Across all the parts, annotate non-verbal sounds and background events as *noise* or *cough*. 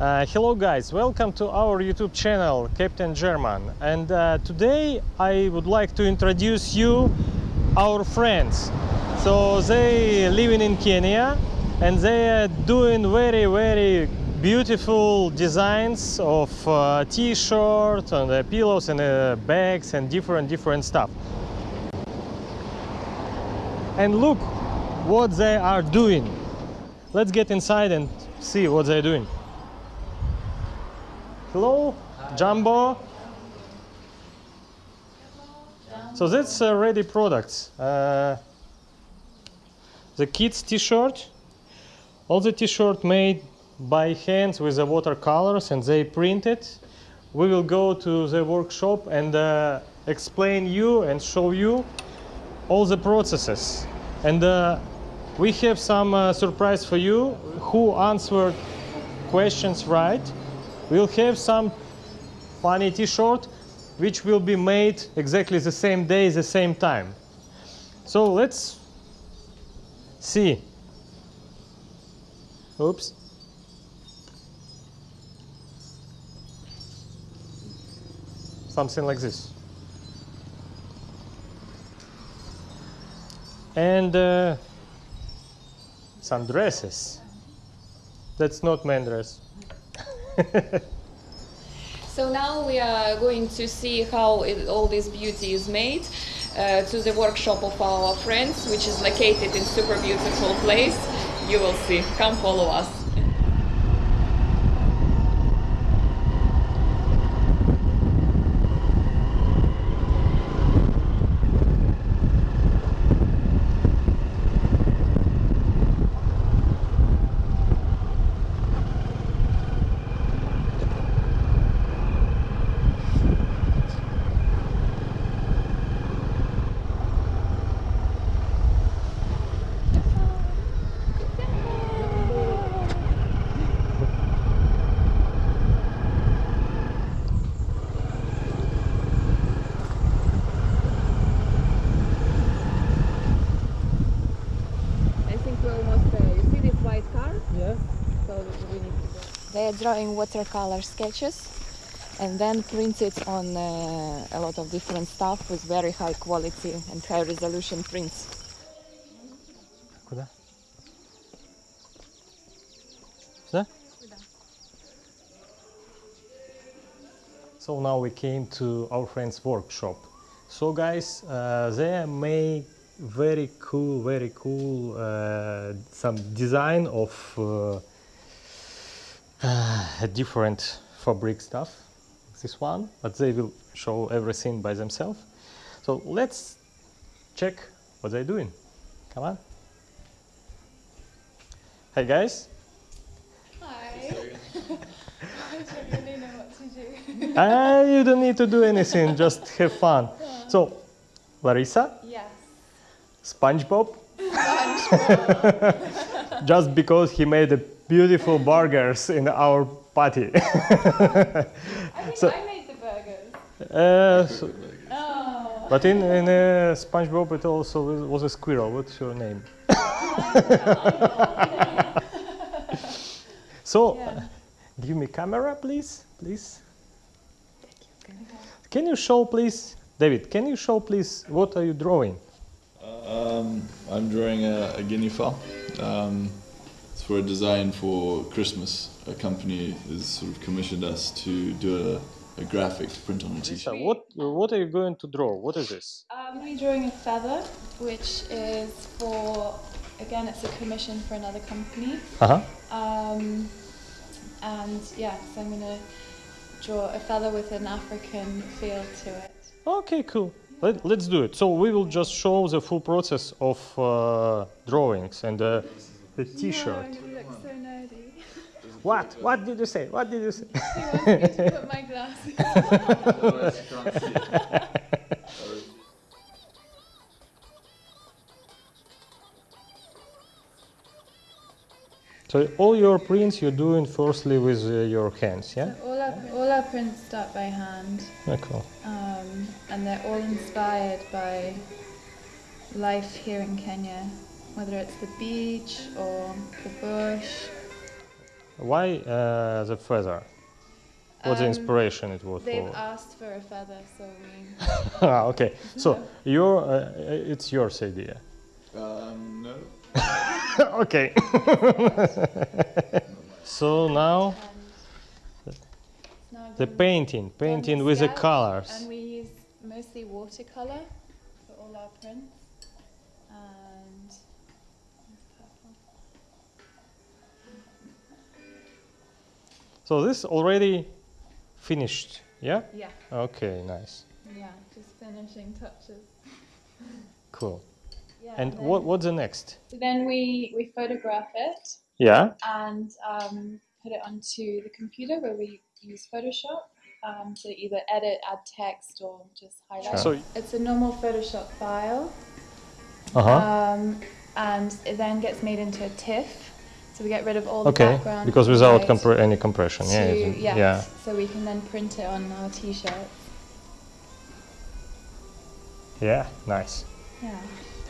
Uh, hello guys, welcome to our YouTube channel Captain German and uh, today I would like to introduce you our friends. So they living in Kenya and they are doing very very beautiful designs of uh, t-shirts and uh, pillows and uh, bags and different different stuff. And look what they are doing. Let's get inside and see what they're doing. Hello, Jambo. So that's uh, ready products. Uh, the kids t-shirt. All the t-shirt made by hands with the watercolors and they printed. We will go to the workshop and uh, explain you and show you all the processes. And uh, we have some uh, surprise for you who answered questions right we'll have some funny t-shirt which will be made exactly the same day the same time. So let's see. Oops. Something like this. And uh, some dresses. That's not man dress *laughs* so now we are going to see how it, all this beauty is made uh, to the workshop of our friends, which is located in super beautiful place. You will see. Come follow us. I think we're almost there. You see this white car? yeah So we need to go. They are drawing watercolor sketches and then print it on uh, a lot of different stuff with very high quality and high resolution prints. Куда? Сюда? So now we came to our friend's workshop. So guys, uh, they made very cool, very cool uh, some design of uh, different fabric stuff. This one, but they will show everything by themselves. So let's check what they're doing. Come on. Hey guys. Hi. I don't really know what to do. Ah, you don't need to do anything, just have fun. So, Larissa, Yes. SpongeBob, *laughs* just because he made a beautiful burgers in our party. *laughs* I think So- I made the burgers. uh, so- Oh. but in, in uh, SpongeBob it also was- was a squirrel. What's your name? *laughs* so, Yeah. give me camera, please, please. Can you show, please, David? Can you show, please, what are you drawing? Um, I'm drawing a, a guinea fowl. Um, it's for a design for Christmas. A company has sort of commissioned us to do a, a graphic to print on a Lisa, t-shirt. what what are you going to draw? What is this? I'm going to be drawing a feather, which is for, again, it's a commission for another company. Uh huh. Um, and yeah, so I'm going to draw a feather with an African feel to it. Okay, cool. Let, let's do it. So we will just show the full process of uh, drawings and uh, the T-shirt. No, you look so nerdy. What? What did you say? What did you say? He wants me to put my glasses *laughs* So all your prints you're doing firstly with uh, your hands, yeah? All our, all our prints start by hand, Oh, cool. um, and they're all inspired by life here in Kenya, whether it's the beach or the bush. Why uh, the feather? What's the Um, inspiration it was for? They've for? asked for a feather, so we. *laughs* ah, okay. So *laughs* your uh, it's yours idea. Um, no. *laughs* okay. so now now the done- painting, done painting with the colors. And we use mostly watercolor for all our prints. And So this already finished, yeah? Yeah, Okay, nice, yeah, just finishing touches. cool. Yeah, And what what's the next? So then we we photograph it Yeah. and um, put it onto the computer where we use Photoshop um, to either edit, add text, or just highlight. So It's a normal Photoshop file, uh huh. um, and it then gets made into a TIFF. So we get rid of all the Okay, background. because without compre- any compression, yeah. to- isn't- yes, yeah. So we can then print it on our T-shirt. Yeah, nice. Yeah.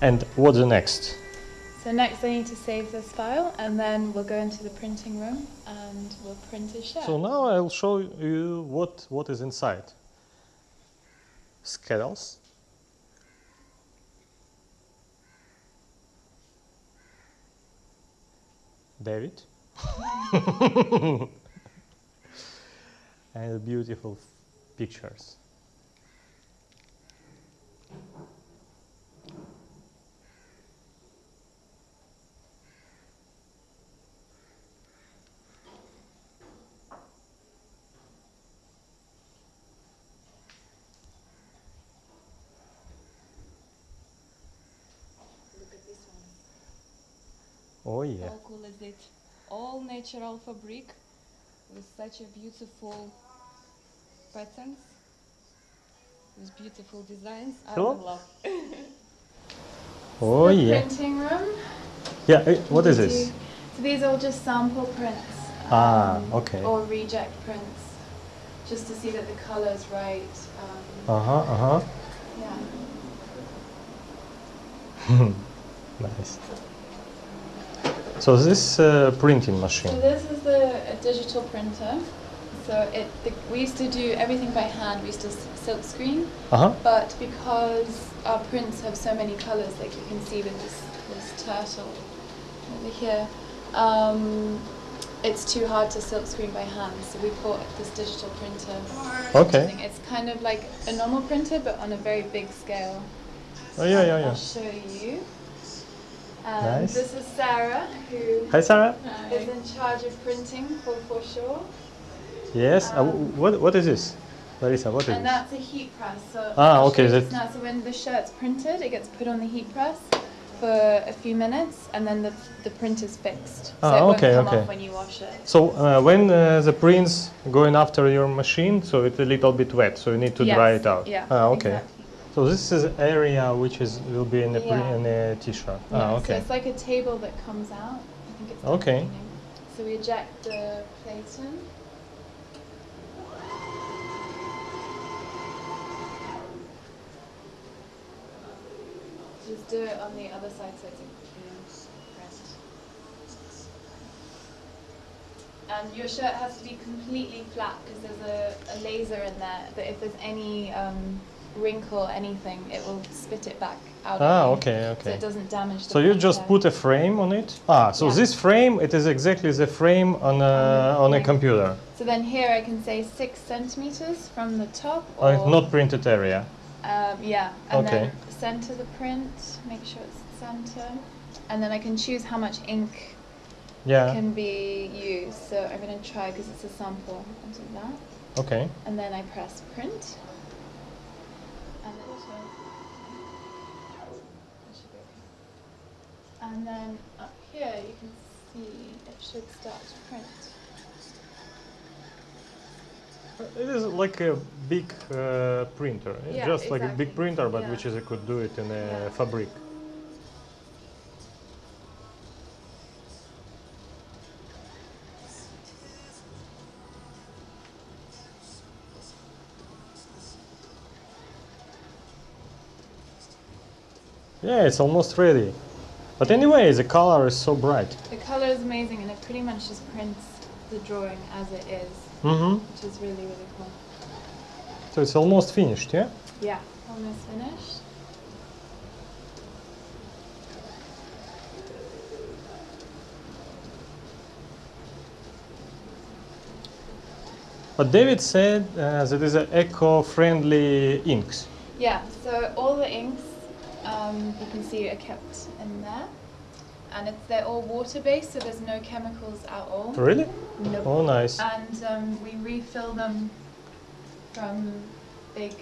And what's the next? So next I need to save this file, and then we'll go into the printing room and we'll print a shirt. So now I'll show you what what is inside. Schedules. David. *laughs* and beautiful pictures. Oh yeah. How cool is it? All natural fabric with such a beautiful patterns, with beautiful designs. I Hello? love. Oh the yeah. printing room. Yeah. eh, What is this? So these are all just sample prints. Ah, um, okay. Or reject prints, just to see that the color is right. Um, Uh huh. Uh huh. yeah. *laughs* Nice. So this uh, printing So machine. this is the a digital printer. So it the, we used to do everything by hand. We used to silk screen, Uh huh. but because our prints have so many colors, like you can see with this this turtle over here, um, it's too hard to silk screen by hand. So we bought this digital printer. Okay. thing. It's kind of like a normal printer, but on a very big scale. Oh yeah, yeah, yeah. I'll show you. Um, Nice. This is Sarah, who Hi, Sarah. is in charge of printing for For Sure. Yes. Uh, Um, what What is this, Larissa? What is And this? that's a heat press. So Ah, okay, show you that- now. So when the shirt's printed, it gets put on the heat press for a few minutes, and then the, the print is fixed. So Ah, it won't okay, come okay. off when you wash it. So uh, when uh, the prints going after your machine, so it's a little bit wet, so you need to dry it out. Yeah. Ah, okay. Exactly. So this is area which is will be in pre- Yeah. in a t-shirt. Yeah, Ah, So it's like a table that comes out. I think it's Okay. So we eject the plate in. Just do it on the other side so it's a clean print. And your shirt has to be completely flat because there's a, a laser in there that if there's any um, wrinkle, anything, it will spit it back out. Ah, you, okay, So okay. it doesn't damage the So you just put a frame on it. Ah, so Yeah. this frame it is exactly the frame on a on a computer. So then here I can say six centimeters from the top. Oh, Or, not printed area. Um, yeah, and Okay. then center the print, make sure it's center, and then I can choose how much ink Yeah. can be used. So I'm gonna try because it's a sample. I'll do that, Okay. and then I press print. And then, that should be okay. And then up here you can see it should start to print. It is like a big uh, printer. Yeah, just like a big printer, but Yeah. which is you could do it in a Yeah. fabric. Yeah, it's almost ready. But anyway, the color is so bright. The color is amazing, and it pretty much just prints the drawing as it is, Mm-hmm. which is really really cool. So it's almost finished, yeah? Yeah, almost finished. But David said uh, that is a eco-friendly inks. Yeah, so all the inks um, you can see are kept in there, and it's they're all water based, so there's no chemicals at all. Really? Nope. Oh, nice. And um, we refill them from big,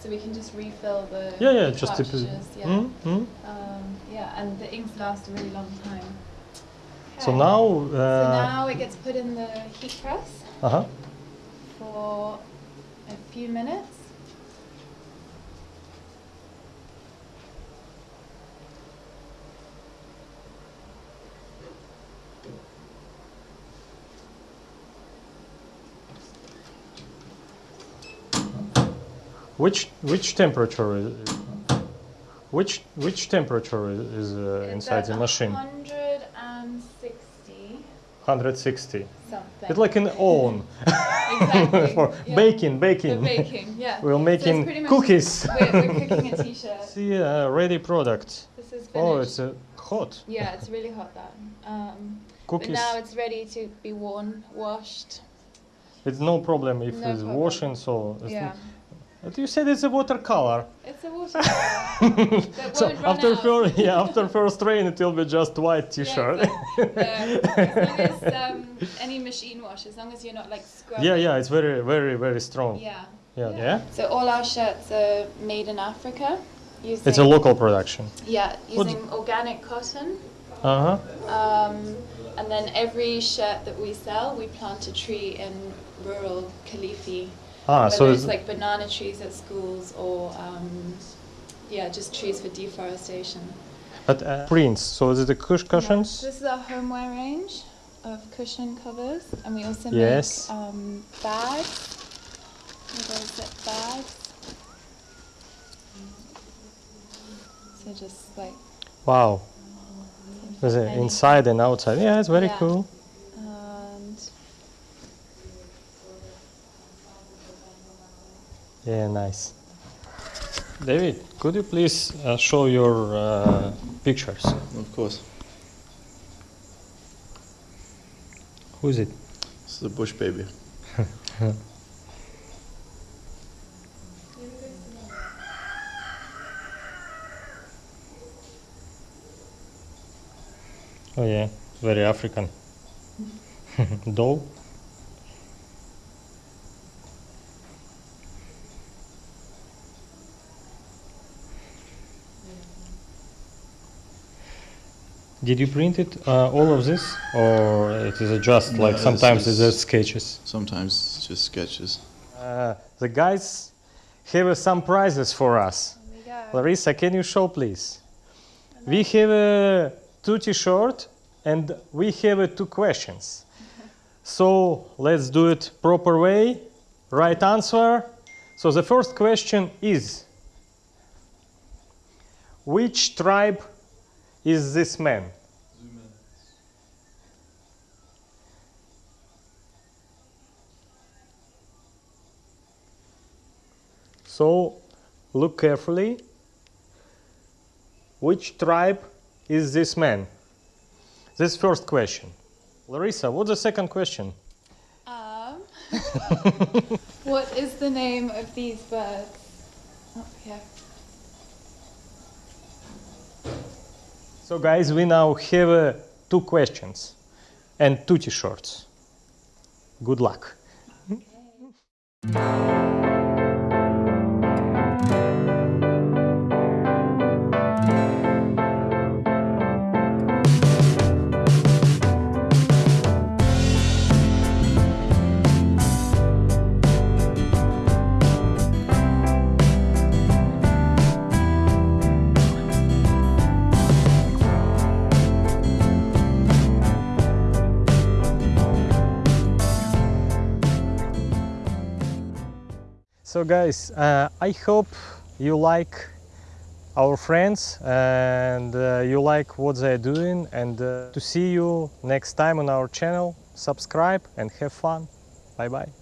so we can just refill the Yeah, yeah, just to yeah. Mm-hmm. Um, yeah, and the inks last a really long time. So now, So uh, now it gets put in the heat press uh-huh. for a few minutes. Which which temperature is which which temperature is, is uh, inside the machine? 160 160. something. It's like an oven exactly. *laughs* for yeah. baking, For baking. baking, yeah. *laughs* We're making much- cookies. *laughs* We're, we're cooking a t-shirt. See, uh, ready product. This is finished. Oh, it's uh, hot. yeah, it's really hot that. Um, but Cookies. now it's ready to be worn, washed. It's no problem if No it's problem. washing. So it's Yeah, But you said it's a watercolor. it's a watercolor. *laughs* So after first, yeah, after first rain, it will be just white T-shirt. exactly. *laughs* Yeah, as long as um, any machine wash, as long as you're not like scrubbing. yeah, yeah, it's very, very, very strong. Yeah. Yeah, yeah. So all our shirts are made in Africa. Using, It's a local production. Yeah, What- using organic cotton. Uh huh. Um, and then every shirt that we sell, we plant a tree in rural Kilifi. Ah, whether so it's like banana trees at schools or um, yeah, just trees for deforestation. but uh, prints. So is it the cush cushions? This is our homeware range of cushion covers, and we also Yes. make um, bags. Bags. So just like Wow. Is it inside and outside? Yeah, it's very Yeah. cool. Yeah, nice. David, could you please uh, show your uh, pictures? Of course. Who is it? It's the bush baby. *laughs* Oh yeah, very African. *laughs* Doll. Did you print it uh, all of this, or it is just No, like this sometimes it's is- just sketches? Sometimes it's just sketches. Uh, the guys have uh, some prizes for us. there we go. Larissa, can you show, please? We have uh, two T-shirt and we have uh, two questions. *laughs* So let's do it proper way. Right answer. So the first question is: Which tribe is this man? So look carefully. Which tribe is this man? This first question. Larissa, what's the second question? Um, *laughs* what is the name of these birds? Oh, yeah. So, guys, we now have uh, two questions and two t-shirts. Good luck. So, guys, uh, I hope you like our friends and uh, you like what they're doing and uh, to see you next time on our channel. Subscribe and have fun. Bye bye